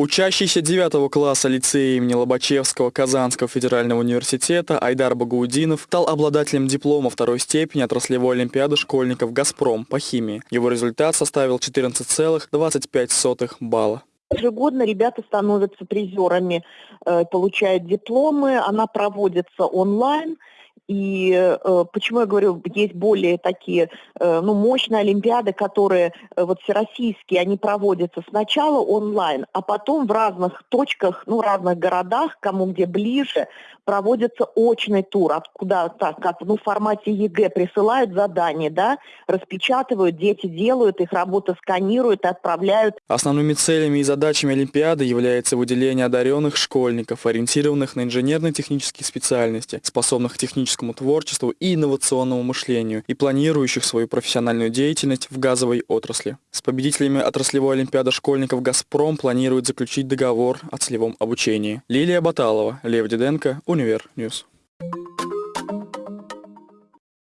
Учащийся 9 класса лицея имени Лобачевского Казанского федерального университета Айдар Багаудинов стал обладателем диплома второй степени отраслевой олимпиады школьников «Газпром» по химии. Его результат составил 14,25 балла. Ежегодно ребята становятся призерами, э, получают дипломы, она проводится онлайн – и э, почему я говорю, есть более такие э, ну, мощные олимпиады, которые э, вот всероссийские, они проводятся сначала онлайн, а потом в разных точках, ну, разных городах, кому где ближе, проводится очный тур, откуда так, как ну, в формате ЕГЭ присылают задания, да, распечатывают, дети делают, их работу сканируют, отправляют. Основными целями и задачами Олимпиады является выделение одаренных школьников, ориентированных на инженерно-технические специальности, способных к техническому творчеству и инновационному мышлению, и планирующих свою профессиональную деятельность в газовой отрасли. С победителями отраслевой Олимпиады школьников «Газпром» планирует заключить договор о целевом обучении. Лилия Баталова, Лев Диденко, Univer News.